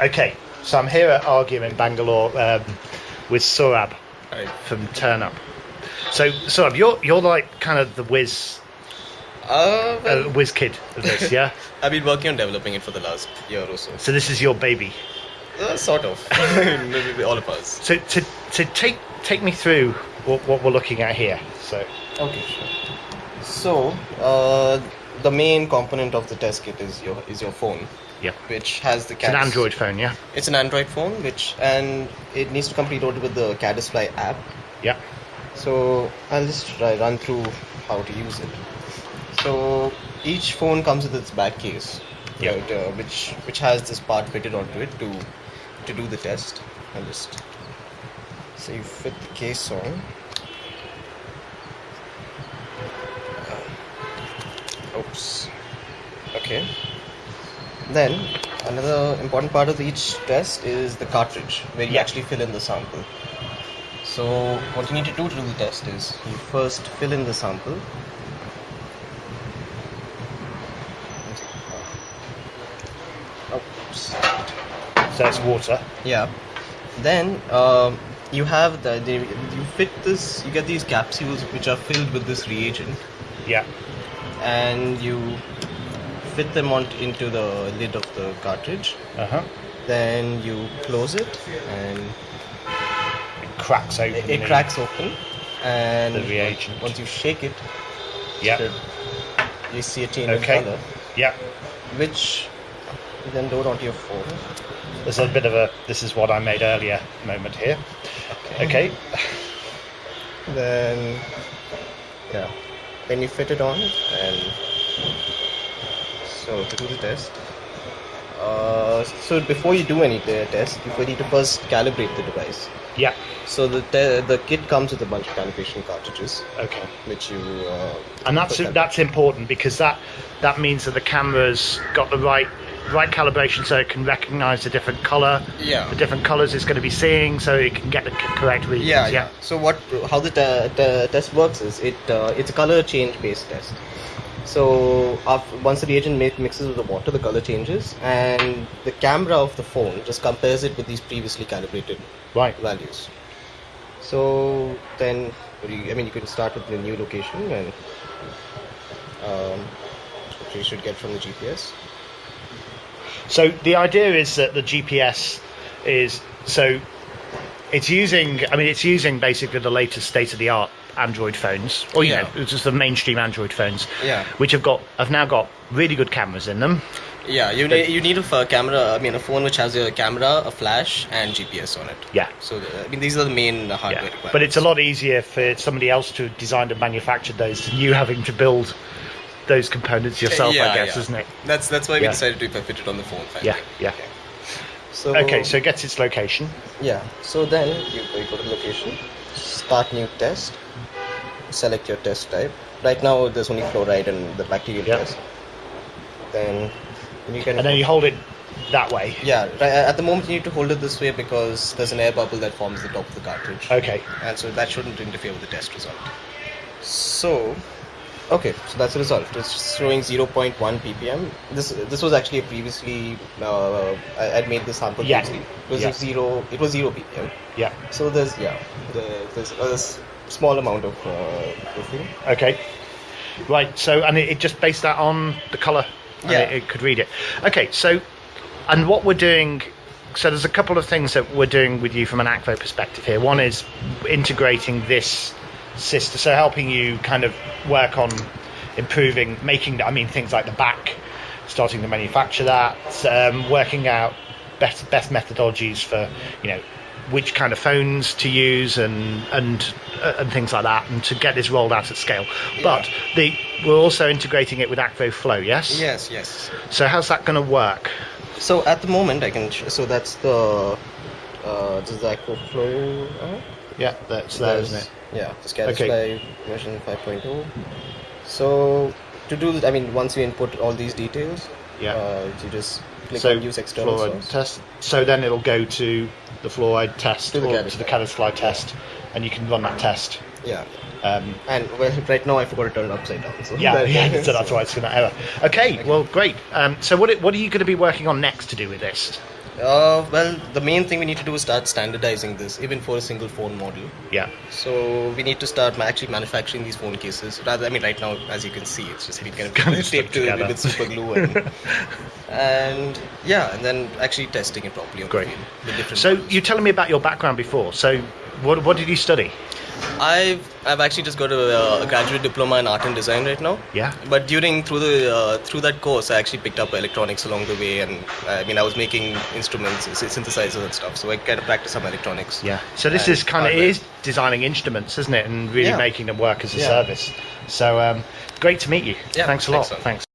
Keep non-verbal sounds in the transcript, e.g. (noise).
Okay, so I'm here at Argue in Bangalore um, with Surab from Ternup. So Surab, you're you're like kind of the whiz Uh, well, uh, whiz kid of this, (laughs) yeah. I've been working on developing it for the last year or so. So this is your baby. Uh, sort of. (laughs) (laughs) Maybe all of us. So to to take take me through what, what we're looking at here. So Okay, sure. So, uh, the main component of the test kit is your is your phone, yeah, which has the it's an Android phone, yeah. It's an Android phone, which and it needs to come preloaded with the Caddisfly app. Yeah. So I'll just try run through how to use it. So each phone comes with its back case, Yeah. right, uh, which which has this part fitted onto it to to do the test. I'll just so you fit the case on. Uh, Oops. Okay. Then another important part of each test is the cartridge, where you actually fill in the sample. So what you need to do to do the test is you first fill in the sample. Oops. So it's water. Yeah. Then um, you have the, the you fit this. You get these capsules which are filled with this reagent, Yeah. and you fit them on into the lid of the cartridge. Uh huh. Then you close it, and It cracks open. it, it cracks open. And The reagent. Once you shake it, Yeah. you see a change Okay. in color, Yeah. which you then load onto your phone. There's a bit of a this is what I made earlier moment here. Okay. Then, yeah, then you fit it on, and so to do the test. Uh, so before you do any test, you need to first calibrate the device. Yeah. So the the kit comes with a bunch of calibration cartridges, Okay. which you uh, and that's that's important because that that means that the camera's got the right right calibration so it can recognize the different color Yeah. the different colors it's going to be seeing so it can get the c- correct readings Yeah, yeah. So what? How the te- test works is it uh, it's a color change based test. So after, once the reagent mi- mixes with the water, the color changes, and the camera of the phone just compares it with these previously calibrated right values. So then, what do you, I mean, you can start with the new location, and um, which you should get from the GPS. so the idea is that the gps is so it's using i mean it's using basically the latest state of the art android phones or you Yeah. know it's just the mainstream android phones Yeah. which have got have now got really good cameras in them Yeah, you need you need a camera. I mean, a phone which has a camera, a flash, and GPS on it. yeah So uh, I mean, these are the main hardware Yeah, requirements. but it's a lot easier for somebody else to have designed and manufactured those than you having to build those components yourself, I guess, isn't it? That's that's why we decided to fit it on the phone. Finally. Yeah, yeah. So Okay, so it gets its location. yeah, so then you, you go to the location, start new test, select your test type. Right now there's only fluoride and the bacterial Yeah. test. Then you can And then you hold it that way. yeah. Right, at the moment you need to hold it this way because there's an air bubble that forms the top of the cartridge. Okay. and so that shouldn't interfere with the test result. So, okay, so that's resolved. It's showing 0.1 ppm. This this was actually a previously uh, I I'd made this sample Yeah. previously. It was Yeah. zero. It was zero ppm. Yeah. So there's yeah, the, there's a small amount of uh, proofing. Okay. Right. So, and it, it just based that on the color. and Yeah. It, it could read it. Okay. So, and what we're doing. So there's a couple of things that we're doing with you from an Akvo perspective here. One is integrating this system, so helping you kind of work on improving, making. I mean, things like the back, starting to manufacture that, um, working out best best methodologies for you know which kind of phones to use and and uh, and things like that, and to get this rolled out at scale. But the we're also integrating it with Akvo Flow. Yes. Yes, yes. So how's that going to work? So at the moment I can. So that's the. Uh, this is the Flow. Uh, Yeah, that's there, isn't it? Yeah, Scatter Okay. Fly version 5.0. So to do that, I mean, once you input all these details, Yeah. uh, you just click so on use external fluoride source. test. So then it'll go to the fluoride test To the or to the Fly. Test, and you can run that test. Yeah, Um, and well, right now I forgot to turn it upside down. So yeah, that- yeah, (laughs) so that's why it's going to error. Okay, well, great. Um, so what what are you going to be working on next to do with this? Uh, well, the main thing we need to do is start standardizing this, even for a single phone model. Yeah. So we need to start actually manufacturing these phone cases. Rather, I mean, right now, as you can see, it's just been kind of (laughs) taped together. with super glue, and, (laughs) and yeah, and then actually testing it properly. Great. So you're telling me about your background before. So what what did you study? I've I've actually just got a, a graduate diploma in art and design right now. Yeah. But during through the uh, through that course, I actually picked up electronics along the way, and I mean I was making instruments, synthesizers and stuff. So I kind of practiced some electronics. Yeah. So this is kind of is designing instruments, isn't it, and really Yeah. making them work as a Yeah. service. So um, great to meet you. Yeah, thanks a lot. Thanks.